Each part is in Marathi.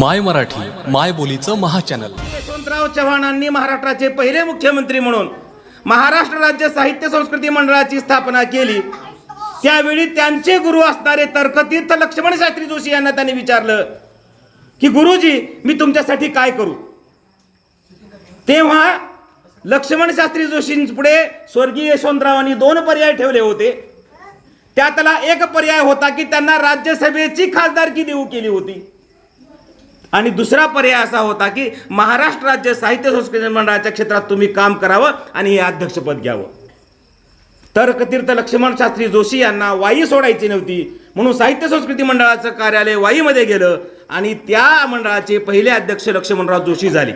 माय मराठी माय बोलीचं महाचॅनल. यशवंतराव चव्हाणांनी महाराष्ट्राचे पहिले मुख्यमंत्री म्हणून महाराष्ट्र राज्य साहित्य संस्कृती मंडळाची स्थापना केली. त्यावेळी त्यांचे गुरु असणारे तर्कतीर्थ लक्ष्मण शास्त्री जोशी यांना त्यांनी विचारलं की गुरुजी मी तुमच्यासाठी काय करू? तेव्हा लक्ष्मण शास्त्री जोशींपुढे स्वर्गीय यशवंतरावांनी दोन पर्याय ठेवले होते. त्यातला एक पर्याय होता की त्यांना राज्यसभेची खासदारकी देऊ केली होती. आणि दुसरा पर्याय असा होता की महाराष्ट्र राज्य साहित्य संस्कृती मंडळाच्या क्षेत्रात तुम्ही काम करावं आणि हे अध्यक्षपद घ्यावं. तर्कतीर्थ लक्ष्मण शास्त्री जोशी यांना वाई सोडायची नव्हती. म्हणून साहित्य संस्कृती मंडळाचं कार्यालय वाईमध्ये गेलं आणि त्या मंडळाचे पहिले अध्यक्ष लक्ष्मणराव जोशी झाले.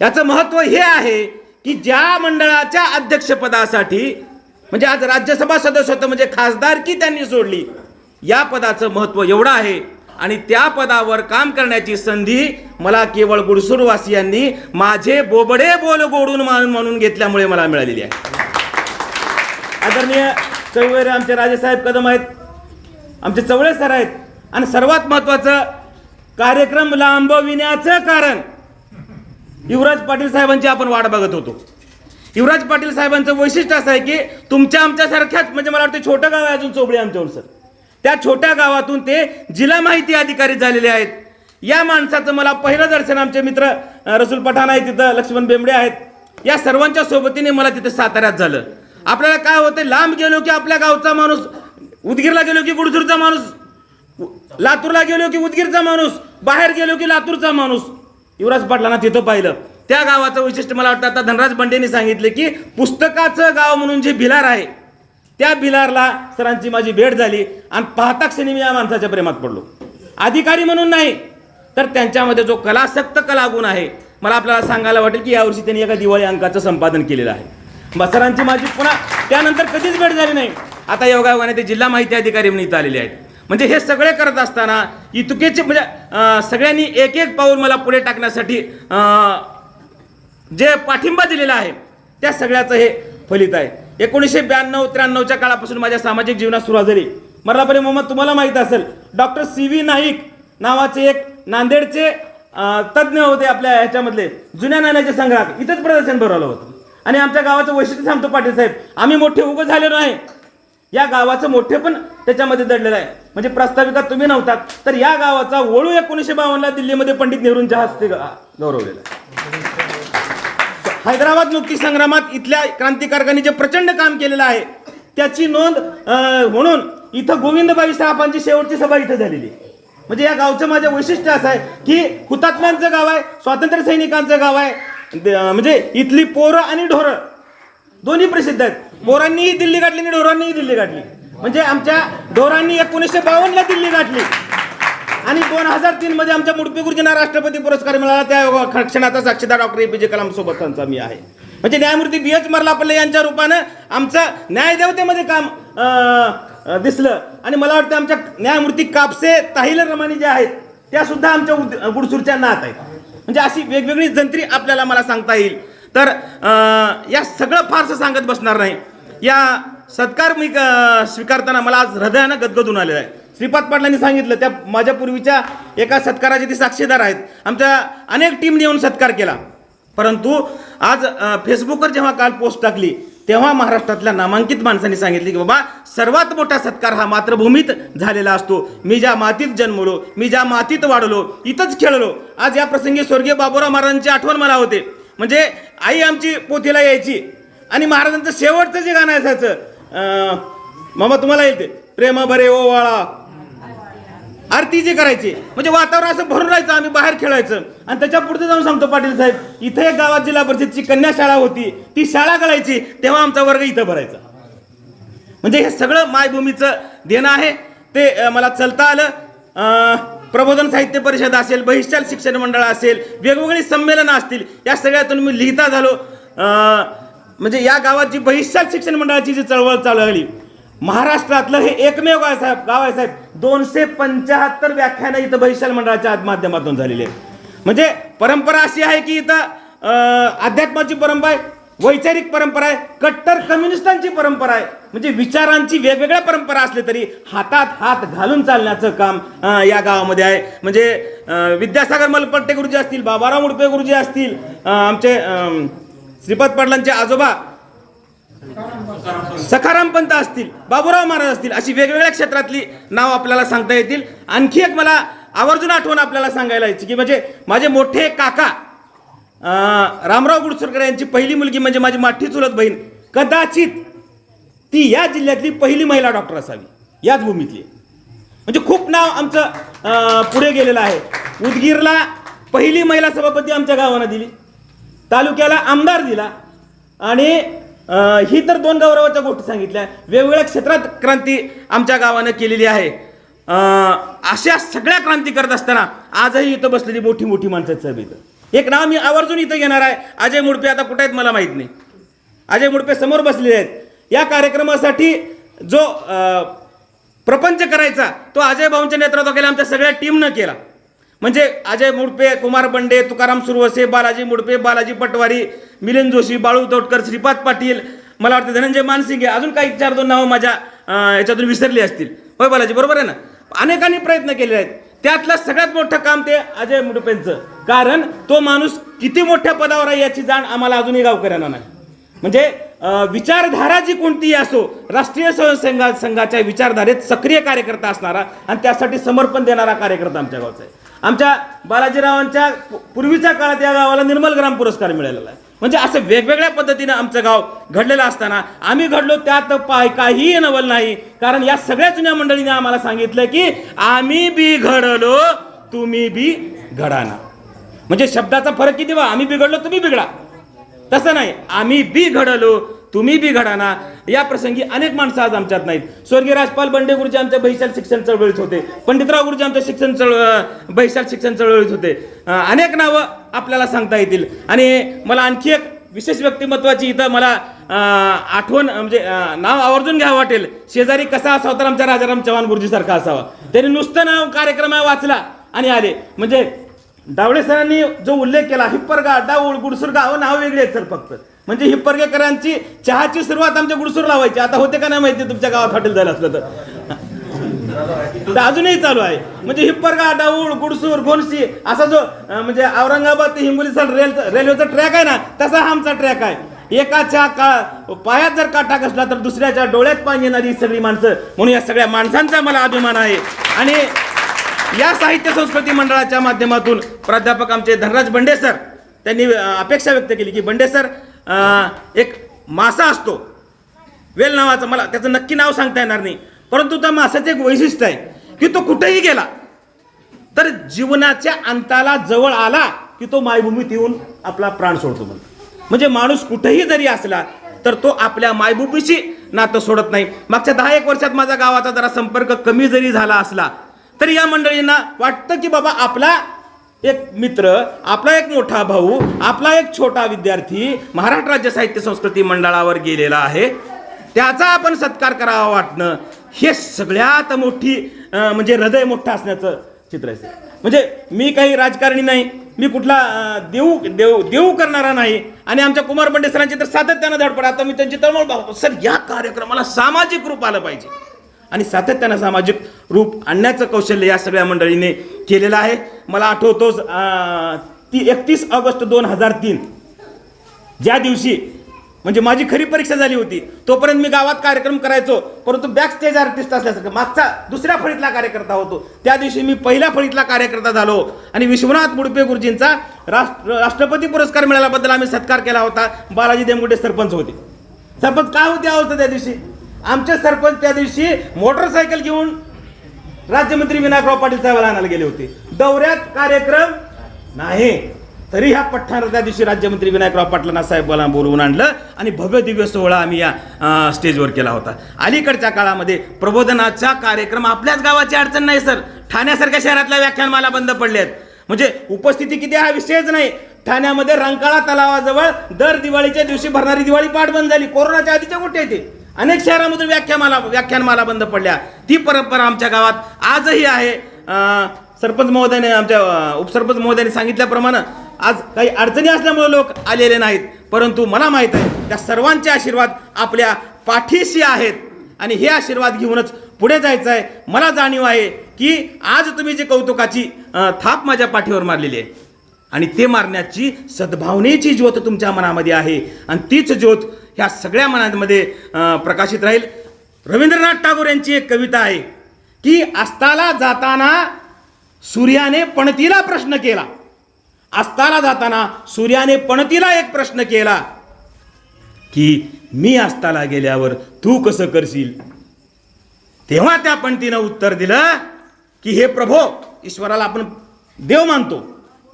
याचं महत्त्व हे आहे की ज्या मंडळाच्या अध्यक्षपदासाठी म्हणजे आज राज्यसभा सदस्य होतं म्हणजे खासदारकी त्यांनी सोडली या पदाचं महत्त्व एवढं आहे आणि त्या पदावर काम करण्याची संधी मला केवळ गुडसूरवासियांनी माझे बोबडे बोल गोडून म्हणून घेतल्यामुळे मला मिळालेली आहे. आदरणीय चौवेरे आमचे राजेसाहेब कदम आहेत आमचे चवळे सर आहेत आणि सर्वात महत्त्वाचं कार्यक्रम लांबविण्याचं कारण युवराज पाटील साहेबांची आपण वाट बघत होतो. युवराज पाटील साहेबांचं वैशिष्ट्य असं आहे की तुमच्या आमच्यासारख्याच म्हणजे मला वाटतं छोटं गाव आहे अजून चोबळे आमच्यावर सर. त्या छोट्या गावातून ते जिल्हा माहिती अधिकारी झालेले आहेत. या माणसाचं मला पहिलं दर्शन आमचे मित्र रसूल पठाण आहे तिथं लक्ष्मण बेंबडे आहेत. या सर्वांच्या सोबतीने मला तिथे साताऱ्यात झालं. आपल्याला काय होतं लांब गेलो की आपल्या गावचा माणूस उदगीरला गेलो की गुडसूरचा माणूस लातूरला गेलो की उदगीरचा माणूस बाहेर गेलो की लातूरचा माणूस. युवराज पाटलांना तिथं पाहिलं. त्या गावाचं वैशिष्ट्य मला वाटतं आता धनराज बंडेंनी सांगितले की पुस्तकाचं गाव म्हणून जे भिलार आहे त्या भिलारला सरांची माझी भेट झाली आणि पाहता क्षणी मी या माणसाच्या प्रेमात पडलो. अधिकारी म्हणून नाही तर त्यांच्यामध्ये जो कलासक्त कलागुण आहे मला आपल्याला सांगायला वाटेल की यावर्षी त्यांनी एका दिवाळी अंकाचं संपादन केलेलं आहे. सरांची माझी पुन्हा त्यानंतर कधीच भेट झाली नाही. आता योगायोगाने ते जिल्हा माहिती अधिकारी म्हणून इथं आलेले आहेत. म्हणजे हे सगळे करत असताना इतुकेचे म्हणजे सगळ्यांनी एक एक पाऊल मला पुढे टाकण्यासाठी जे पाठिंबा दिलेला आहे त्या सगळ्याचं हे फलित आहे. एकोणीसशे ब्याण्णव त्र्याण्णवच्या काळापासून माझ्या सामाजिक जीवनात सुरुवात झाली मर्लापरी मोहम्मद तुम्हाला माहीत असेल डॉक्टर सी व्ही नाईक नावाचे एक नांदेडचे तज्ज्ञ होते आपल्या ह्याच्यामधले जुन्या नाण्याचे संग्रहात इथंच प्रदर्शन भरवलं होतं. आणि आमच्या गावाचं वैशिष्ट्य सांगतो पाटील साहेब आम्ही मोठे उगं झालेलो नाही या गावाचं मोठे पण त्याच्यामध्ये दडलेलं आहे. म्हणजे प्रस्ताविका तुम्ही नव्हतात तर या गावाचा वळू एकोणीसशे बावन्नला दिल्लीमध्ये पंडित नेहरूंच्या हस्ते गौरवलेला आहे. हैदराबाद मुक्ती संग्रामात इथल्या क्रांतिकारकांनी जे प्रचंड काम केलेलं आहे त्याची नोंद म्हणून इथं गोविंदबाई साहेबांची शेवटची सभा इथं झालेली आहे. म्हणजे या गावचं माझं वैशिष्ट्य असं आहे की हुतात्म्यांचं गाव आहे स्वातंत्र्य सैनिकांचं गाव आहे द- म्हणजे इथली पोरं आणि ढोरं. दोन्ही प्रसिद्ध आहेत. पोरांनीही दिल्ली गाठली आणि ढोरांनीही दिल्ली गाठली. म्हणजे आमच्या ढोरांनी एकोणीसशे बावन्नला दिल्ली गाठली. आणि दोन हजार तीन मध्ये आमच्या मुडपी गुरुजींना राष्ट्रपती पुरस्कार मिळाला. त्या क्षणाचा साक्षीदार डॉक्टर ए पी जे कलाम त्यांचा मी आहे. म्हणजे न्यायमूर्ती बी एच मरलापल्ले यांच्या रूपानं आमचं न्यायदेवतेमध्ये काम दिसलं. आणि मला वाटतं आमच्या न्यायमूर्ती कापसे ताहिल रमानी ज्या आहेत त्या सुद्धा आमच्या उद- गुडसूरच्या नात आहेत. म्हणजे अशी वेगवेगळी जंत्री आपल्याला मला सांगता येईल. तर या सगळं फारसं सांगत बसणार नाही. या सत्कार मी स्वीकारताना मला आज हृदयानं गदगदून आलेलं आहे. श्रीपाद पाटलांनी सांगितलं त्या माझ्या पूर्वीच्या एका सत्काराचे ते साक्षीदार आहेत. आमच्या अनेक टीमने येऊन सत्कार केला. परंतु आज फेसबुकवर जेव्हा काल पोस्ट टाकली तेव्हा महाराष्ट्रातल्या नामांकित माणसांनी सांगितले की बाबा सर्वात मोठा सत्कार हा मातृभूमीत झालेला असतो. मी ज्या मातीत जन्मलो मी ज्या मातीत वाढलो इथंच खेळलो. आज या प्रसंगी स्वर्गीय बाबुराव महाराजांची आठवण मला होते. म्हणजे आई आमची पोथीला यायची आणि महाराजांचं शेवटचं जे गाणं असायचं मामा तुम्हाला येते प्रेम बरे ओ वाळा. आरती जी करायची म्हणजे वातावरण असं भरून राहायचं आम्ही बाहेर खेळायचं. आणि त्याच्या पुढे जाऊन सांगतो पाटील साहेब इथे एक गावात जिल्हा परिषदची कन्या शाळा होती ती शाळा कळायची तेव्हा आमचा वर्ग इथं भरायचा. म्हणजे हे सगळं मायभूमीचं देणं आहे. ते मला चलता आलं. प्रबोधन साहित्य परिषद असेल बहिष्ठाल शिक्षण मंडळ असेल वेगवेगळी संमेलनं असतील या सगळ्यातून मी लिहिता झालो. म्हणजे या गावात जी बहिष्ठाल शिक्षण मंडळाची जी चळवळ चालू लागली महाराष्ट्रातलं हे एकमेव गाव आहे साहेब गाव आहे साहेब. दोनशे पंच्याहत्तर व्याख्यानं इथं बहिशाल मंडळाच्या माध्यमातून झालेली आहे म्हणजे परंपरा अशी आहे की इथं अध्यात्माची परंपरा आहे वैचारिक परंपरा आहे कट्टर कम्युनिस्टांची परंपरा आहे. म्हणजे विचारांची वेगवेगळ्या परंपरा असली तरी हातात हात घालून चालण्याचं काम या गावामध्ये आहे. म्हणजे विद्यासागर मलपट्टे गुरुजी असतील बाबाराव मुडपे गुरुजी असतील आमचे श्रीपाद पाटलांचे आजोबा सखाराम पंत असतील बाबूराव महाराज असतील अशी वेगवेगळ्या क्षेत्रातली नाव आपल्याला सांगता येतील. आणखी एक मला आवर्जून आठवण आपल्याला सांगायला यायची की म्हणजे माझे मोठे काका रामराव गुडसुरकर यांची पहिली मुलगी म्हणजे माझी माठी चुलत बहीण कदाचित ती या जिल्ह्यातली पहिली महिला डॉक्टर असावी याच भूमीतली म्हणजे खूप नाव आमचं पुढे गेलेलं आहे. उदगीरला पहिली महिला सभापती आमच्या गावानं दिली तालुक्याला आमदार दिला आणि अं, ही तर दोन गौरवाच्या गोष्टी सांगितल्या. वेगवेगळ्या क्षेत्रात क्रांती आमच्या गावानं केलेली आहे. अं, अशा सगळ्या क्रांती करत असताना आजही इथं बसलेली मोठी मोठी माणसं आहेत साहेब इथं. एक नाव मी आवर्जून इथं घेणार आहे. अजय मुडपे आता कुठे आहेत मला माहीत नाही. अजय मुडपे समोर बसलेले आहेत. या कार्यक्रमासाठी जो अं, प्रपंच करायचा तो अजय भाऊंच्या नेतृत्वाखाली आमच्या सगळ्या टीमनं केला. म्हणजे अजय मुडपे कुमार बंडे तुकाराम सुरवसे बालाजी मुडपे बालाजी पटवारी मिलिंद जोशी बाळू तोटकर श्रीपाद पाटील मला वाटतं धनंजय मानसिंगे अजून काही चार दोन नावं माझ्या याच्यातून विसरली असतील. होय बालाजी बरोबर आहे ना? अनेकांनी प्रयत्न केले आहेत. त्यातलं सगळ्यात मोठं काम ते अजय मुडपेंचं. कारण तो माणूस किती मोठ्या पदावर आहे याची जाण आम्हाला अजूनही गावकऱ्यांना नाही. म्हणजे विचारधारा जी कोणतीही असो राष्ट्रीय स्वयंसेवा संघाच्या विचारधारेत सक्रिय कार्यकर्ता असणारा आणि त्यासाठी समर्पण देणारा कार्यकर्ता आमच्या गावचा आहे. आमच्या बालाजीरावांच्या पूर्वीच्या काळात या गावाला निर्मल ग्राम पुरस्कार मिळालेला आहे. म्हणजे असं वेगवेगळ्या पद्धतीनं आमचं गाव घडलेलं असताना आम्ही घडलो त्यात पाय काहीही नवल नाही. कारण या सगळ्या जुन्या मंडळीने आम्हाला सांगितलं की आम्ही बी घडलो तुम्ही बी घडाना म्हणजे शब्दाचा फरक किती बा? आम्ही बिघडलो तुम्ही बिघडा. तसं नाही. आम्ही बी घडलो तुम्ही बी घडाना या प्रसंगी अनेक माणसं आज आमच्यात नाहीत. स्वर्गीय राजपाल बंडे गुरुजी आमच्या बहिशाल शिक्षण चळवळीत होते. पंडितराव गुरुजी आमच्या शिक्षण चळ बहिशाल शिक्षण चळवळीत होते. अनेक नावं आपल्याला सांगता येतील. आणि मला आणखी एक विशेष व्यक्तिमत्वाची इथं मला आठवण म्हणजे नाव आवर्जून घ्यावं वाटेल. शेजारी कसा असावा तर आमच्या राजाराम चव्हाण गुरुजीसारखा असावा. त्यांनी नुसतं नाव कार्यक्रम वाचला आणि आले. म्हणजे डावळे सरांनी जो उल्लेख केला हिप्परगा डाऊळ गुडसुरगाव नाव वेगळी आहेत सर फक्त. म्हणजे हिप्परगेकरांची चहाची सुरुवात आमच्या गुडसूर लावायची. आता होते का नाही माहिती तुमच्या गावात हॉटेल झालं असलं तर. अजूनही चालू आहे. म्हणजे हिप्परगा डाऊळ गुडसूर गोनसी असा जो म्हणजे औरंगाबाद ते हिंगोलीचा रेल रेल्वेचा ट्रॅक आहे ना तसा हा आमचा ट्रॅक आहे. एकाच्या का पायात जर काटा कसला तर दुसऱ्याच्या डोळ्यात पाणी येणारी सगळी माणसं. म्हणून या सगळ्या माणसांचा मला अभिमान आहे. आणि या साहित्य संस्कृती मंडळाच्या माध्यमातून प्राध्यापक आमचे धनराज बंडे सर त्यांनी अपेक्षा व्यक्त केली की बंडे सर एक मासा असतो. वेल नावाचं मला त्याचं नक्की नाव सांगता येणार नाही. परंतु त्या मासाचं एक वैशिष्ट्य आहे की तो कुठेही गेला तर जीवनाच्या अंताला जवळ आला की तो मायभूमीत येऊन आपला प्राण सोडतो म्हणतो म्हणजे माणूस कुठेही जरी असला तर तो आपल्या मायभूमीशी नातं सोडत नाही. मागच्या दहा एक वर्षात माझा गावाचा जरा संपर्क कमी जरी झाला असला तरी या मंडळींना वाटतं की बाबा आपला एक मित्र आपला एक मोठा भाऊ आपला एक छोटा विद्यार्थी महाराष्ट्र राज्य साहित्य संस्कृती मंडळावर गेलेला आहे. त्याचा आपण सत्कार करावा वाटणं. हे सगळ्यात मोठी म्हणजे हृदय मोठं असण्याचं चित्र आहे म्हणजे मी काही राजकारणी नाही मी कुठला देऊ देऊ देऊ करणारा नाही आणि आमच्या कुमार बंडे सरांची तर सातत्यानं धडपड. आता मी त्यांची तळमळ पाहतो. सर या कार्यक्रमाला सामाजिक रूप आलं पाहिजे. आणि सातत्यानं सामाजिक रूप आणण्याचं कौशल्य या सगळ्या मंडळीने केलेलं आहे. मला आठवतोच ती एकतीस ऑगस्ट दोन हजार तीन. ज्या दिवशी म्हणजे माझी खरी परीक्षा झाली होती तोपर्यंत मी गावात कार्यक्रम करायचो परंतु बॅक स्टेज आर्टिस्ट असल्यासारखं मागचा दुसऱ्या फळीतला कार्यकर्ता होतो. त्या दिवशी मी पहिल्या फळीतला कार्यकर्ता झालो आणि विश्वनाथ मुडपे गुरुजींचा राष्ट्र राष्ट्रपती पुरस्कार मिळाल्याबद्दल आम्ही सत्कार केला होता. बालाजी देमगुडे सरपंच होते. सरपंच काय होते अवस्था त्या दिवशी? आमचे सरपंच त्या दिवशी मोटरसायकल घेऊन राज्यमंत्री विनायकराव पाटील साहेबांना आणायला गेले होते. दौऱ्यात कार्यक्रम नाही. तरी ह्या पठ्ठानं त्या दिवशी राज्यमंत्री विनायकराव पाटलांना साहेबांना बोलवून आणलं आणि भव्य दिव्य सोहळा आम्ही या स्टेजवर केला होता. अलीकडच्या काळामध्ये प्रबोधनाचा कार्यक्रम आपल्याच गावाची अडचण नाही सर. ठाण्यासारख्या शहरातल्या व्याख्यानमाला बंद पडले आहेत म्हणजे उपस्थिती किती हा विषयच नाही. ठाण्यामध्ये रंकाळा तलावाजवळ दर दिवाळीच्या दिवशी भरणारी दिवाळी पाठ बंद झाली. कोरोनाच्या आधीच्या कुठे येते अनेक शहरामधून व्याख्यामाला व्याख्यानमाला बंद पडल्या. ती परंपरा आमच्या गावात आजही आहे. सरपंच महोदयाने आमच्या उपसरपंच महोदयाने सांगितल्याप्रमाणे आज काही अडचणी असल्यामुळे लोक आलेले नाहीत. परंतु मला माहीत आहे त्या सर्वांचे आशीर्वाद आपल्या पाठीशी आहेत. आणि हे आशीर्वाद घेऊनच पुढे जायचं आहे. मला जाणीव आहे की आज तुम्ही जी कौतुकाची थाप माझ्या पाठीवर मारलेली आहे. आणि ते मारण्याची सद्भावनेची ज्योत तुमच्या मनामध्ये आहे. आणि तीच ज्योत ह्या सगळ्या मनामध्ये प्रकाशित राहील. रवींद्रनाथ टागोर यांची एक कविता आहे की अस्ताला जाताना सूर्याने पणतीला प्रश्न केला. अस्ताला जाताना सूर्याने पणतीला एक प्रश्न केला की मी अस्ताला गेल्यावर तू कसं करशील? तेव्हा त्या पणतीनं उत्तर दिलं की हे प्रभो ईश्वराला आपण देव मानतो.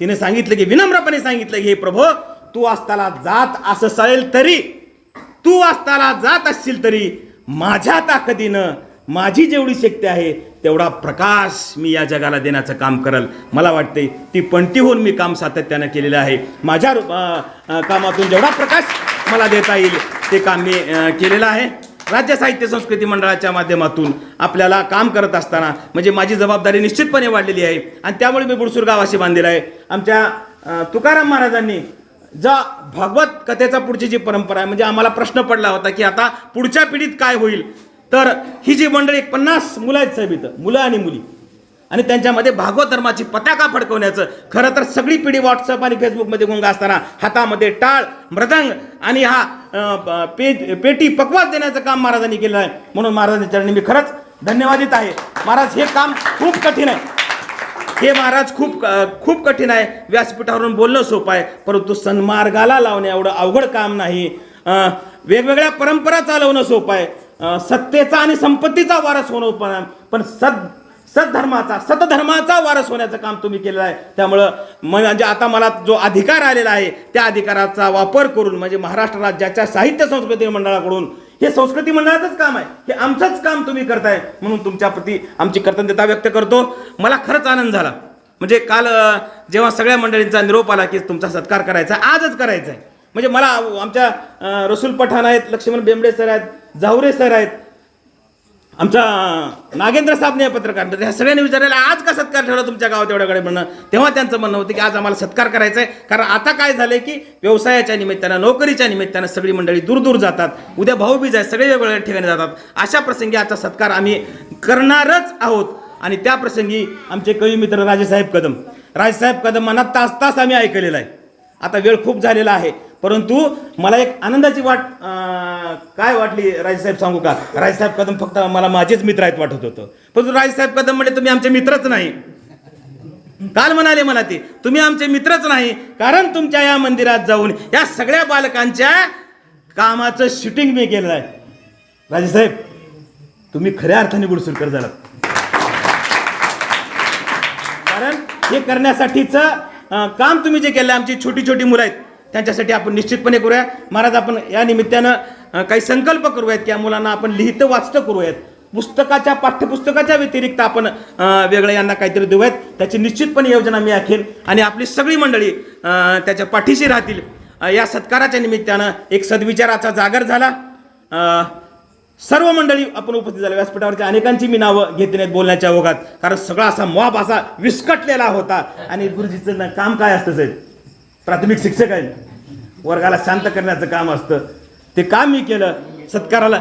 तिने सांगितलं की विनम्रपणे सांगितलं की हे प्रभो तू अस्ताला जात असं चालेल तरी तू असताना जात असशील तरी माझ्या ताकदीनं माझी जेवढी शक्ती आहे तेवढा प्रकाश मी या जगाला देण्याचं काम करल. मला वाटते ती पणती होऊन मी काम सातत्यानं केलेलं आहे. माझ्या रूप- कामातून जेवढा प्रकाश मला देता येईल ते काम मी केलेलं आहे. राज्य साहित्य संस्कृती मंडळाच्या माध्यमातून आपल्याला काम करत असताना म्हणजे माझी जबाबदारी निश्चितपणे वाढलेली आहे. आणि त्यामुळे मी बुडसूर गावाशी बांधलेला आहे. आमच्या तुकाराम महाराजांनी जा भागवत कथेचा पुढची जी परंपरा आहे म्हणजे आम्हाला प्रश्न पडला होता की आता पुढच्या पिढीत काय होईल? तर ही जी मंडळी पन्नास मुलं आहेत साहेब इथं मुलं आणि मुली. आणि त्यांच्यामध्ये भागवत धर्माची पताका फडकवण्याचं खरं तर सगळी पिढी व्हॉट्सअप आणि फेसबुकमध्ये गुंग असताना हातामध्ये टाळ मृदंग आणि हा पे पेटी पकवास देण्याचं काम महाराजांनी केलं आहे. म्हणून महाराजांच्या चरणी मी खरंच धन्यवादित आहे. महाराज हे काम खूप कठीण आहे. हे महाराज खूप खूप कठीण आहे. व्यासपीठावरून बोलणं सोपं आहे परंतु सन्मार्गाला लावणे एवढं अवघड काम नाही. वेगवेगळ्या परंपरा चालवणं सोपं आहे. सत्तेचा आणि संपत्तीचा वारस होणं पण पण सद सद्धर्माचा सतधर्माचा वारस होण्याचं काम तुम्ही केलेलं आहे. त्यामुळं म्हणजे आता मला जो अधिकार आलेला आहे त्या अधिकाराचा वापर करून म्हणजे महाराष्ट्र राज्याच्या साहित्य संस्कृती मंडळाकडून हे संस्कृती मंडळाचंच काम आहे. हे आमचंच काम तुम्ही करताय म्हणून तुमच्याप्रती आमची कृतज्ञता व्यक्त करतो. मला खरंच आनंद झाला. म्हणजे काल जेव्हा सगळ्या मंडळींचा निरोप आला की तुमचा सत्कार करायचा आहे, आजच करायचा आहे म्हणजे मला आमच्या रसूल पठाण आहेत लक्ष्मण बेंबडे सर आहेत जावरे सर आहेत आमचा नागेंद्र साबणे पत्रकार. तर ह्या सगळ्यांनी विचारायला आज का सत्कार ठेवला तुमच्या गावात एवढ्याकडे म्हणणं? तेव्हा त्यांचं म्हणणं होतं की आज आम्हाला सत्कार करायचा आहे कारण आता काय झालंय की व्यवसायाच्या निमित्तानं नोकरीच्या निमित्तानं सगळी मंडळी दूर दूर जातात. उद्या भाऊबीज आहे सगळे वेगवेगळ्या ठिकाणी जातात. अशा प्रसंगी आजचा सत्कार आम्ही करणारच आहोत. आणि त्या प्रसंगी आमचे कवी मित्र राजेसाहेब कदम. राजेसाहेब कदम मनात तास तास आम्ही ऐकलेला आहे. आता वेळ खूप झालेला आहे. परंतु मला एक आनंदाची वाट काय वाटली राजेसाहेब सांगू का? राजेसाहेब कदम फक्त मला माझेच मित्र आहेत वाटत होतं. परंतु राजेसाहेब कदम म्हणजे तुम्ही आमचे मित्रच नाही. काल म्हणाले मला ते तुम्ही आमचे मित्रच नाही कारण तुमच्या या मंदिरात जाऊन या सगळ्या बालकांच्या कामाचं शूटिंग मी केलेलं आहे. राजेसाहेब तुम्ही खऱ्या अर्थाने गुडसुरकर झाला कारण हे करण्यासाठीचं काम तुम्ही जे केलं आमची छोटी छोटी मुलं आहेत त्यांच्यासाठी आपण निश्चितपणे करूया. महाराज आपण या निमित्तानं काही संकल्प करूयात की या मुलांना आपण लिहितं वाचतं करूयात. पुस्तकाच्या पाठ्यपुस्तकाच्या व्यतिरिक्त आपण वेगळं यांना काहीतरी देऊयात. त्याची निश्चितपणे योजना मी आखेल आणि आपली सगळी मंडळी त्याच्या पाठीशी राहतील. या सत्काराच्या निमित्तानं एक सद्विचाराचा जागर झाला. सर्व मंडळी आपण उपस्थित झाले. व्यासपीठावरच्या अनेकांची मी नावं घेतली नाहीत बोलण्याच्या ओघात. कारण सगळा असा मॉब असा विस्कटलेला होता. आणि गुरुजीचं काम काय असतं साहेब? प्राथमिक शिक्षक आहे. वर्गाला शांत करण्याचं काम असतं. ते काम मी केलं. सत्काराला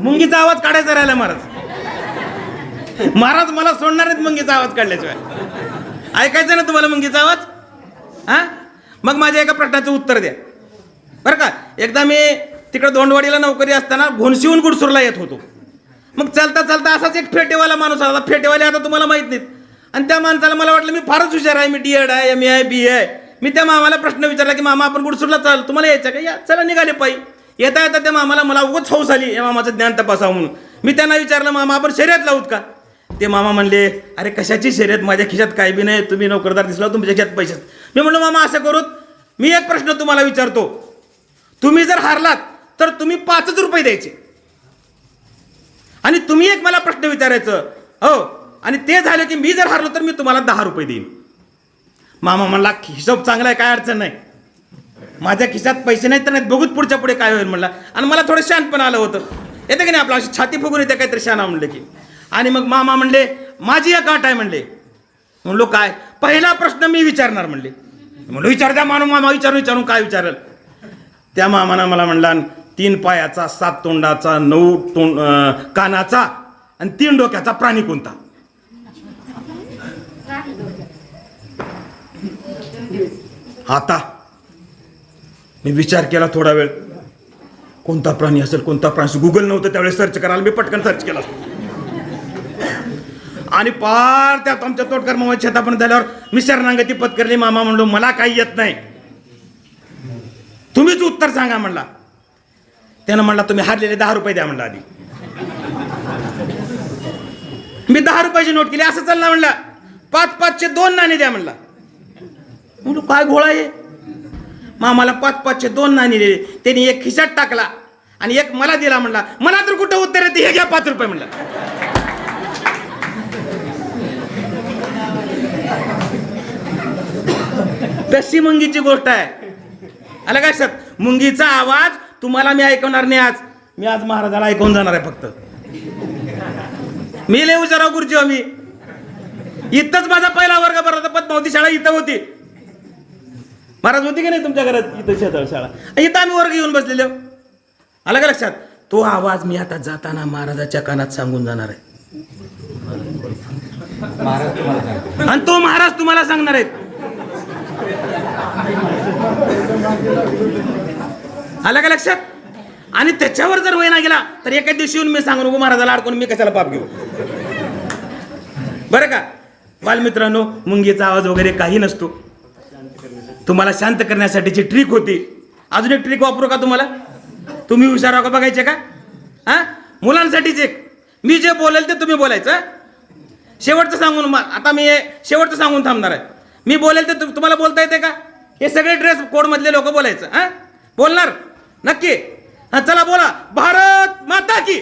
मुंगीचा आवाज काढायचा राहिला महाराज. महाराज मला सोडणार नाहीत मुंगीचा आवाज काढल्याशिवाय. ऐकायचं ना तुम्हाला मुंगीचा आवाज? हा मग माझ्या एका प्रश्नाचं उत्तर द्या. बरं का? एकदा मी तिकडं दोंडवाडीला नोकरी असताना घोणशिवून गुडसूरला येत होतो. मग चालता चालता असाच एक फेटेवाला माणूस आला. फेटेवाले आता तुम्हाला माहीत नाहीत. आणि त्या माणसाला मला वाटलं मी फारच हुशार आहे. मी डी एड आहे एम ए आहे बी आहे. मी त्या मामाला प्रश्न विचारला की मामा आपण गुडसूरला चाल तुम्हाला यायचं का? या चला निघाले पायी. येता येता त्या मामाला मला उगच हौस आली या मामाचं ज्ञान तपासावं म्हणून. मी त्यांना विचारलं मामा आपण शर्यत लावूत का? ते मामा म्हणले अरे कशाची शर्यत? माझ्या खिशात काय बी नाही तुम्ही नोकरदार दिसला तुमच्या खिशात पैसे मी म्हणलो मामा असं करूत मी एक प्रश्न तुम्हाला विचारतो. तुम्ही जर हारलात तर तुम्ही पाचच रुपये द्यायचे. आणि तुम्ही एक मला प्रश्न विचारायचं हो आणि ते झालं की मी जर हारलो तर मी तुम्हाला दहा रुपये देईन. मामा म्हणला हिशोब चांगला आहे काय अडचण नाही. माझ्या खिशात पैसे नाहीत तर नाहीत बघूत पुढच्या पुढे काय होईल म्हणला. आणि मला थोडं शान पण आलं होतं. येतं की नाही आपलं अशी छाती फुगून येते काहीतरी शाना म्हणलं की. आणि मग मामा म्हणले माझी एक आठ आहे म्हणले. म्हणलो काय? पहिला प्रश्न मी विचारणार म्हणले. म्हणलो विचार द्या मानू मामा विचारून विचारून काय विचारल? त्या मामानं मला म्हणला तीन पायाचा सात तोंडाचा नऊ तोंड कानाचा आणि तीन डोक्याचा प्राणी कोणता? आता. मी विचार केला थोडा वेळ. कोणता प्राणी असेल कोणता प्राणी गुगल नव्हतं त्यावेळेस सर्च करायला. मी पटकन सर्च केला. आणि पार त्यात आमच्या तोटकर मामा शेतापर्यंत झाल्यावर मी शरणांगती पत्करली. मामा म्हणलो मला काही येत नाही. तुम्हीच उत्तर सांगा म्हणला. त्यानं म्हणला तुम्ही हारलेले दहा रुपये द्या म्हणला आधी. मी दहा रुपयाची नोट केली. असं चालला म्हणला. पाच पाचशे दोन नाणे द्या म्हणला. म्हणलो काय घोळा आहे? मामाला पाच पाचशे दोन नाणी दिले. त्यांनी एक खिशात टाकला आणि एक मला दिला म्हणला मला तर कुठं उत्तर येते? हे घ्या पाच रुपये म्हणलं. तशी मुंगीची गोष्ट आहे. आला काय सर मुंगीचा आवाज तुम्हाला मी ऐकवणार नाही आज. मी आज महाराजाला ऐकवून जाणार आहे फक्त. मी लय हुशाराव गुरुजी आम्ही मी. इथंच माझा पहिला वर्ग भरला पद्मावती शाळा इथं होती. महाराज होती की नाही तुमच्या घरात इथं शेतळ शाळा? इथं आम्ही वर्ग येऊन बसलेलो. आलं का लक्षात? तो आवाज मी आता जाताना महाराजाच्या कानात सांगून जाणार आहे. आणि तो महाराज तुम्हाला सांगणार आहेत आलं का लक्षात? आणि त्याच्यावर जर वय ना गेला तर एका दिवशी येऊन मी सांगू नको महाराजाला अडकून मी कशाला पाप घेऊ? बरं का? बालमित्रांनो मुंगीचा आवाज वगैरे काही नसतो. तुम्हाला शांत करण्यासाठीची ट्रिक होती. अजून एक ट्रिक वापरू का तुम्हाला? तुम्ही हुशार का बघायचे का? हा? मुलांसाठीच एक. मी जे बोलेल ते तुम्ही बोलायचं शेवटचं सांगून आता मी हे शेवटचं सांगून थांबणार आहे. मी बोलेल ते तु- तुम्हाला बोलता येते का? हे सगळे ड्रेस कोडमधले लोक बोलायचं हा? बोलणार? नक्की? हा चला बोला. भारत माता की!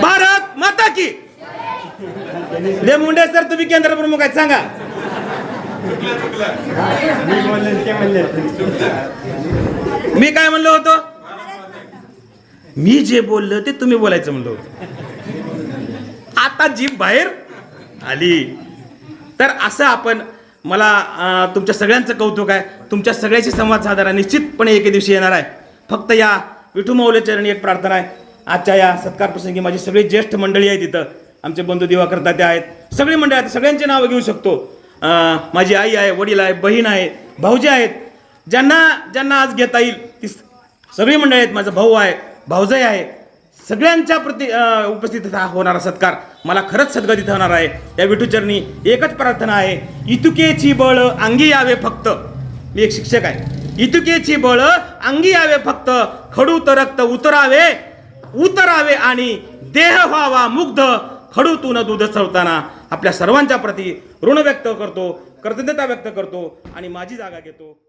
भारत माता की! मुंडे सर तुम्ही केंद्र प्रमुख आहेत सांगा. मी काय म्हणलो होतो? मी जे बोललो ते तुम्ही बोलायचं म्हणलो होतो. आता जीभ बाहेर आली. तर असं आपण मला तुमच्या सगळ्यांचं कौतुक आहे. तुमच्या सगळ्याशी संवाद साधारा निश्चितपणे एके दिवशी येणार आहे. फक्त या विठू चरणी एक प्रार्थना आहे. आजच्या या सत्कार प्रसंगी माझी सगळी ज्येष्ठ मंडळी आहेत तिथं आमचे बंधू दिवाकर ते आहेत. सगळी मंडळी आहेत. सगळ्यांची नावं घेऊ शकतो. माझी आई आहे वडील आहे बहीण आहे भाऊजी आहेत. ज्यांना ज्यांना आज घेता येईल ती सगळी मंडळी आहेत. माझा भाऊ आहे भाऊजाई आहे. सगळ्यांच्या प्रति उपस्थितीत उपस्थित हा होणारा सत्कार मला खरंच सद्गतीत होणार आहे. या विठूचरणी एकच प्रार्थना आहे. इतुकेची बळ अंगी यावे फक्त. मी एक शिक्षक आहे. इतुकेची बळ अंगी यावे फक्त. खडूत रक्त उतरावे उतरावे आणि देह व्हावा मुग्ध. खडूतून दूध चवताना आपल्या सर्वांच्या प्रती ऋण व्यक्त करतो कृतज्ञता व्यक्त करतो आणि माझी जागा घेतो.